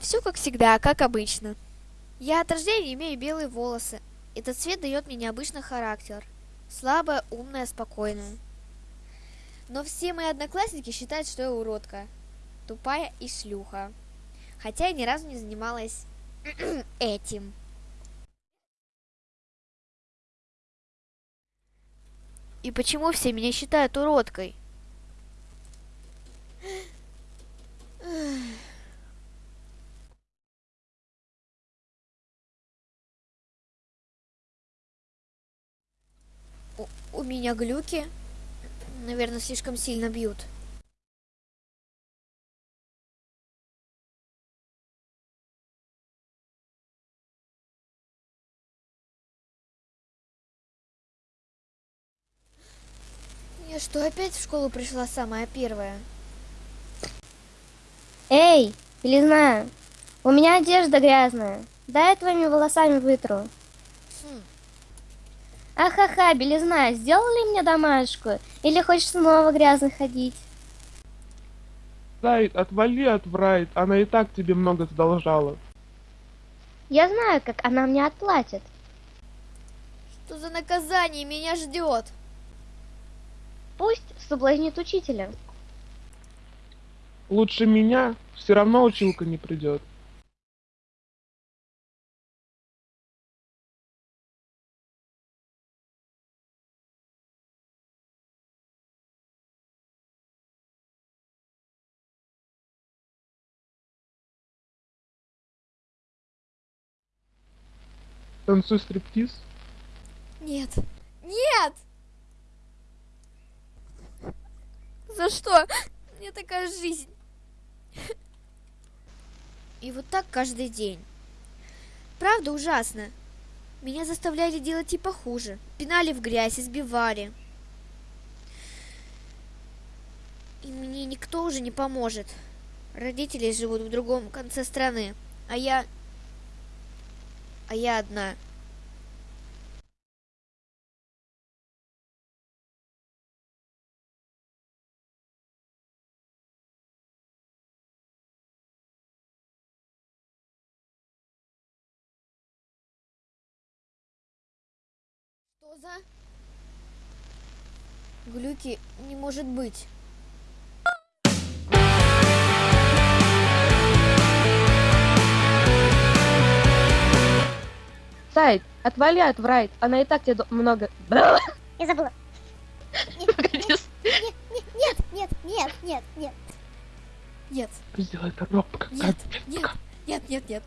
Все как всегда, как обычно. Я от рождения имею белые волосы. Этот цвет дает мне необычный характер. Слабая, умная, спокойная. Но все мои одноклассники считают, что я уродка. Тупая и шлюха. Хотя я ни разу не занималась этим. И почему все меня считают уродкой? У, меня глюки. Наверное, слишком сильно бьют. Я что, опять в школу пришла самая первая? Эй, белизна, у меня одежда грязная. Дай я твоими волосами вытру. Хм, Ахаха, белизна, сделали мне домашку? Или хочешь снова грязно ходить? Зайд, отвали от Врайт, она и так тебе много задолжала. Я знаю, как она мне отплатит. что за наказание меня ждет? Пусть соблазнит учителя. Лучше меня, все равно училка не придет. Танцуй стриптиз. Нет. Нет! За что? Мне такая жизнь. И вот так каждый день. Правда ужасно. Меня заставляли делать типа хуже. Пинали в грязь, избивали. И мне никто уже не поможет. Родители живут в другом конце страны, а я... А я одна. Что за... Глюки не может быть. Сайд, отвали от Врайт, она и так тебе много... Я забыла. Погоди, Нет, нет, нет, нет, нет. Нет, Сделай это робко, нет, нет, нет, нет, нет.